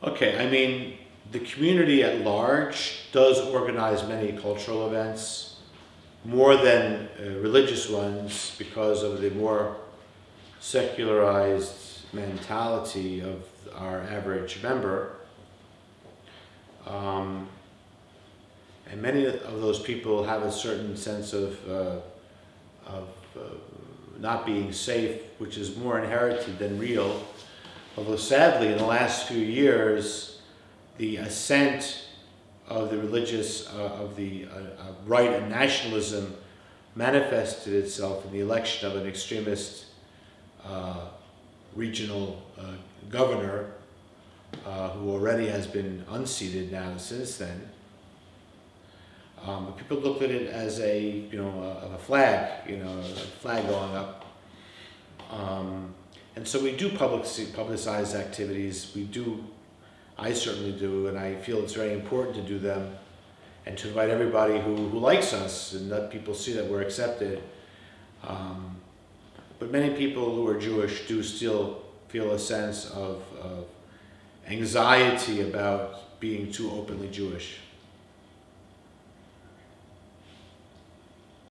Okay, I mean, the community at large does organize many cultural events, more than uh, religious ones because of the more secularized mentality of our average member. Um, and many of those people have a certain sense of, uh, of uh, not being safe, which is more inherited than real. Although sadly, in the last few years, the ascent of the religious, uh, of the uh, uh, right and nationalism manifested itself in the election of an extremist uh, regional uh, governor uh, who already has been unseated now since then. Um, people looked at it as a, you know, a, a flag, you know, a flag going up. Um, and so we do public, publicize activities. We do, I certainly do, and I feel it's very important to do them and to invite everybody who, who likes us and let people see that we're accepted. Um, but many people who are Jewish do still feel a sense of, of anxiety about being too openly Jewish.